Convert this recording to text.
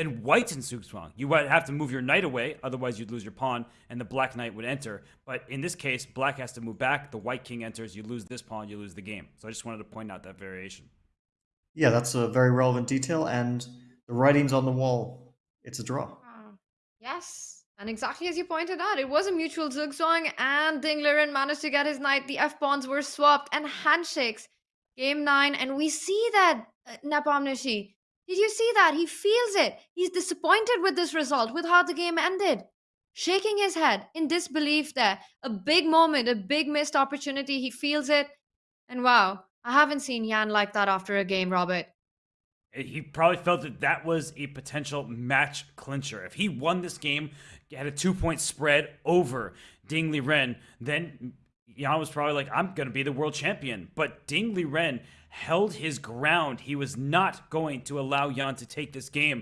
then white's in Zugzwang. You would have to move your knight away, otherwise you'd lose your pawn, and the black knight would enter. But in this case, black has to move back. The white king enters. You lose this pawn. You lose the game. So I just wanted to point out that variation. Yeah, that's a very relevant detail, and the writing's on the wall. It's a draw. Uh, yes. And exactly as you pointed out, it was a mutual zugzwang, and Ding Liren managed to get his knight. The F pawns were swapped, and handshakes. Game nine, and we see that uh, Nepomniachtchi. Did you see that? He feels it. He's disappointed with this result, with how the game ended. Shaking his head in disbelief there. A big moment, a big missed opportunity. He feels it. And wow, I haven't seen Ian like that after a game, Robert. Eh, he probably felt that that was a potential match clincher. If he won this game, had a two point spread over Ding Liren, then Ian was probably like, I'm going to be the world champion. But Ding Liren held his ground. He was not going to allow Ian to take this game.